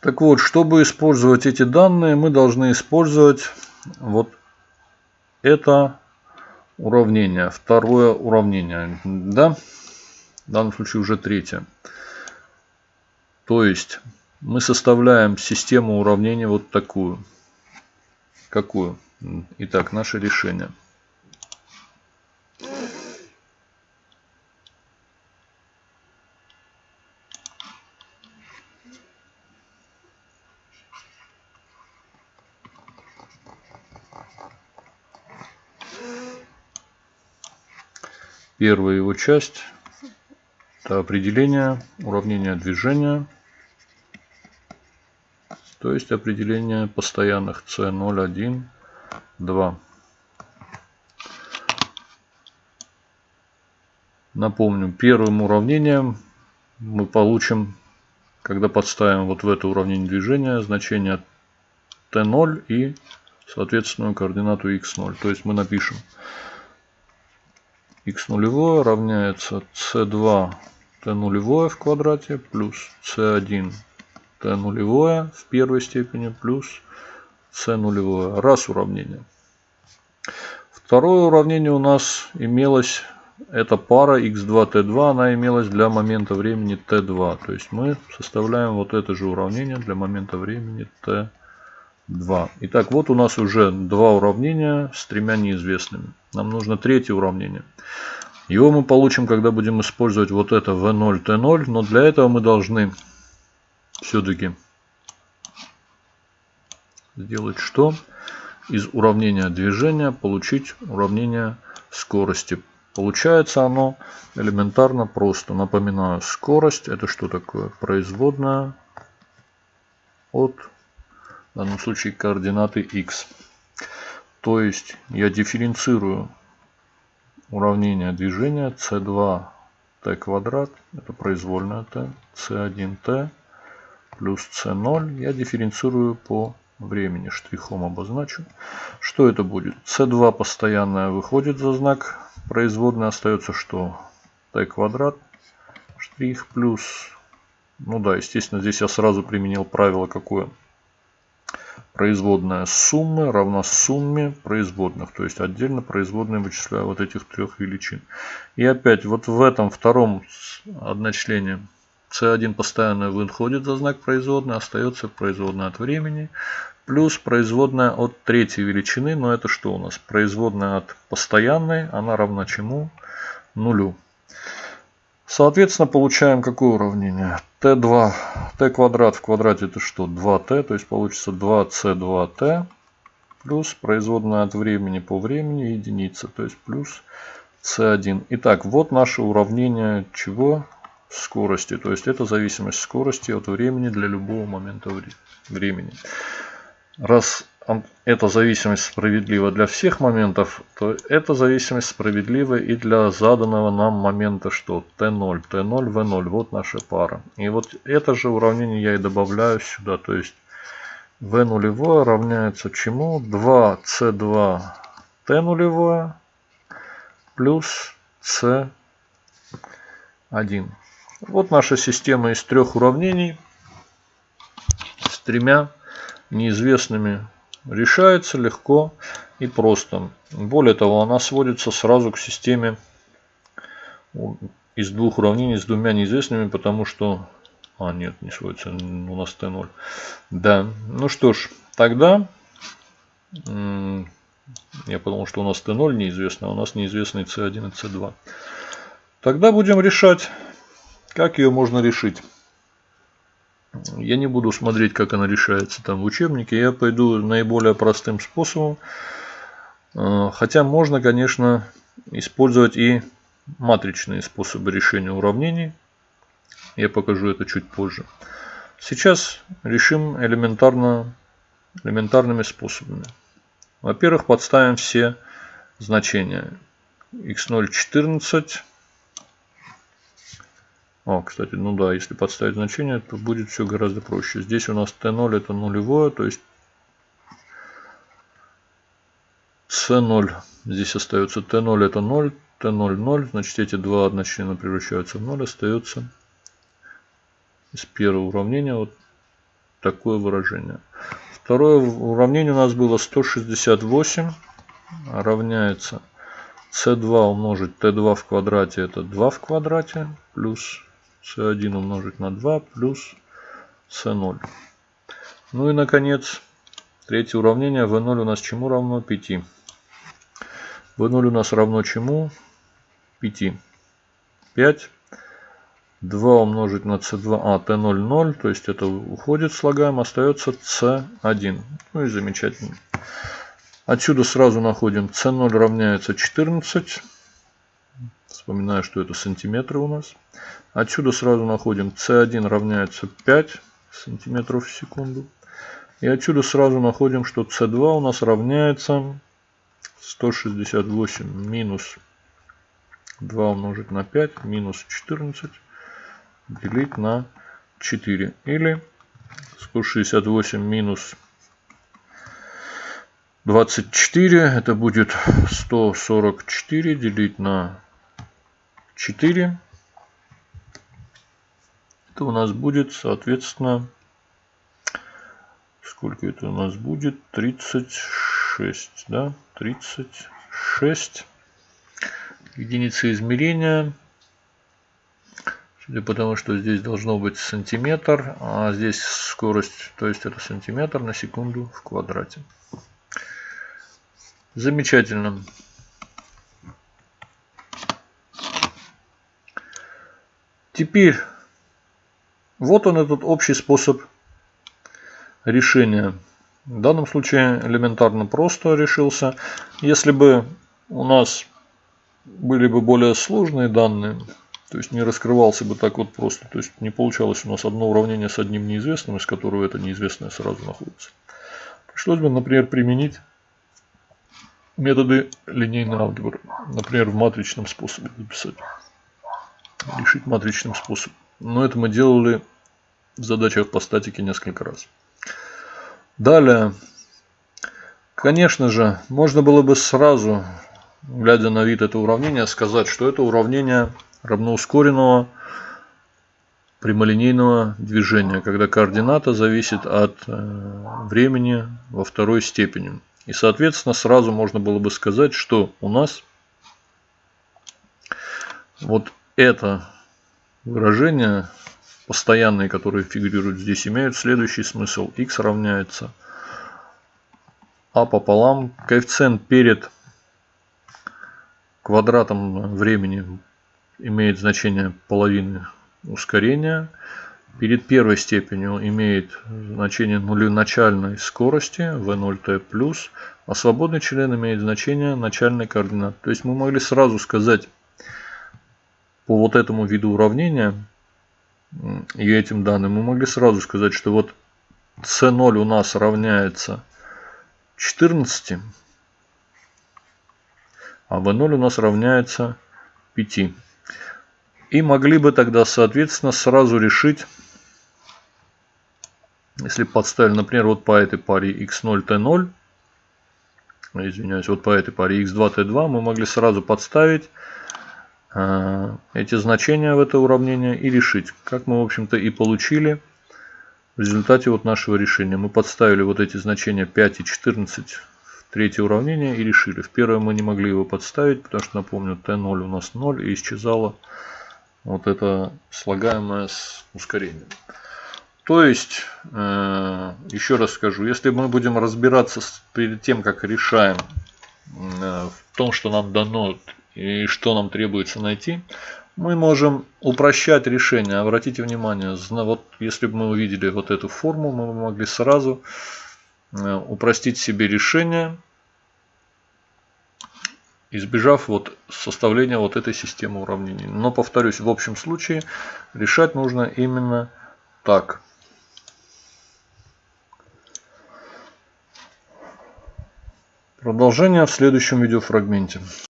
Так вот, чтобы использовать эти данные, мы должны использовать вот это уравнение. Второе уравнение. Да? В данном случае уже третье. То есть мы составляем систему уравнений вот такую. Какую? Итак, наше решение. Первая его часть – это определение уравнения движения, то есть определение постоянных c0, 1, 2. Напомню, первым уравнением мы получим, когда подставим вот в это уравнение движения, значение t0 и соответственную координату x0. То есть мы напишем x нулевое равняется c2 t нулевое в квадрате плюс c1 t нулевое в первой степени плюс c нулевое. Раз уравнение. Второе уравнение у нас имелось, это пара x2, t2, она имелась для момента времени t2. То есть мы составляем вот это же уравнение для момента времени t2. Итак, вот у нас уже два уравнения с тремя неизвестными. Нам нужно третье уравнение. Его мы получим, когда будем использовать вот это V0, T0. Но для этого мы должны все-таки сделать что? Из уравнения движения получить уравнение скорости. Получается оно элементарно просто. Напоминаю, скорость это что такое? Производная от, в данном случае, координаты x. То есть я дифференцирую уравнение движения c2 t квадрат, это произвольная t, c1t плюс c0 я дифференцирую по времени, штрихом обозначу. Что это будет? c2 постоянная выходит за знак производной, остается что? t квадрат, штрих плюс, ну да, естественно, здесь я сразу применил правило какое? Производная суммы равна сумме производных. То есть отдельно производные вычисляю вот этих трех величин. И опять вот в этом втором одночлене c1 постоянно выходит за знак производной, остается производная от времени. Плюс производная от третьей величины, но это что у нас? Производная от постоянной, она равна чему? Нулю. Соответственно, получаем какое уравнение? t2, t квадрат в квадрате это что? 2t, то есть получится 2c2t плюс производная от времени по времени единица, то есть плюс c1. Итак, вот наше уравнение чего? Скорости, то есть это зависимость скорости от времени для любого момента времени. Раз эта зависимость справедлива для всех моментов, то эта зависимость справедлива и для заданного нам момента что? t0, t0, v0. Вот наша пара. И вот это же уравнение я и добавляю сюда. То есть v нулевое равняется чему? 2c2 t нулевое плюс c1. Вот наша система из трех уравнений с тремя неизвестными решается легко и просто. Более того, она сводится сразу к системе из двух уравнений с двумя неизвестными, потому что... А, нет, не сводится, у нас Т0. Да, ну что ж, тогда... Я подумал, что у нас Т0 неизвестно, а у нас неизвестный С1 и С2. Тогда будем решать, как ее можно решить. Я не буду смотреть, как она решается там в учебнике. Я пойду наиболее простым способом. Э, хотя можно, конечно, использовать и матричные способы решения уравнений. Я покажу это чуть позже. Сейчас решим элементарно, элементарными способами. Во-первых, подставим все значения. x0 14 а, кстати, ну да, если подставить значение, то будет все гораздо проще. Здесь у нас t0 это нулевое, то есть c0 здесь остается t0 это 0, t0 0, значит эти два одночлена превращаются в 0, остается из первого уравнения вот такое выражение. Второе уравнение у нас было 168 равняется c2 умножить t2 в квадрате это 2 в квадрате плюс c1 умножить на 2 плюс c0. Ну и наконец третье уравнение v0 у нас чему равно 5. v0 у нас равно чему? 5. 5 2 умножить на c2, а, t0, 0, то есть это уходит слагаем, остается c1. Ну и замечательно. Отсюда сразу находим c0 равняется 14. Вспоминаю, что это сантиметры у нас. Отсюда сразу находим c1 равняется 5 сантиметров в секунду. И отсюда сразу находим, что c2 у нас равняется 168 минус 2 умножить на 5 минус 14 делить на 4. Или 168 минус 24. Это будет 144 делить на 4. Это у нас будет, соответственно, сколько это у нас будет? 36, да? 36 единицы измерения. Судя по тому, что здесь должно быть сантиметр, а здесь скорость, то есть это сантиметр на секунду в квадрате. Замечательно. Теперь, вот он этот общий способ решения. В данном случае элементарно просто решился. Если бы у нас были бы более сложные данные, то есть не раскрывался бы так вот просто. То есть не получалось у нас одно уравнение с одним неизвестным, из которого это неизвестное сразу находится. Пришлось бы, например, применить методы линейной алгебры. Например, в матричном способе записать. Решить матричным способом. Но это мы делали в задачах по статике несколько раз. Далее. Конечно же, можно было бы сразу, глядя на вид этого уравнения, сказать, что это уравнение равноускоренного прямолинейного движения, когда координата зависит от э, времени во второй степени. И, соответственно, сразу можно было бы сказать, что у нас вот это выражение, постоянные, которые фигурируют здесь, имеют следующий смысл. x равняется а пополам. Коэффициент перед квадратом времени имеет значение половины ускорения. Перед первой степенью имеет значение начальной скорости v0t+, а свободный член имеет значение начальной координаты. То есть мы могли сразу сказать по вот этому виду уравнения и этим данным, мы могли сразу сказать, что вот c0 у нас равняется 14, а v0 у нас равняется 5. И могли бы тогда, соответственно, сразу решить, если подставили, например, вот по этой паре x0, t0, извиняюсь, вот по этой паре x2, t2, мы могли сразу подставить эти значения в это уравнение и решить. Как мы, в общем-то, и получили в результате вот нашего решения. Мы подставили вот эти значения 5 и 14 в третье уравнение и решили. В первое мы не могли его подставить, потому что, напомню, t0 у нас 0 и исчезало вот это слагаемое с ускорением. То есть, э, еще раз скажу, если мы будем разбираться перед тем, как решаем э, в том, что нам дано и что нам требуется найти, мы можем упрощать решение. Обратите внимание, вот если бы мы увидели вот эту форму, мы могли сразу э, упростить себе решение избежав вот составления вот этой системы уравнений. Но повторюсь, в общем случае решать нужно именно так. Продолжение в следующем видеофрагменте.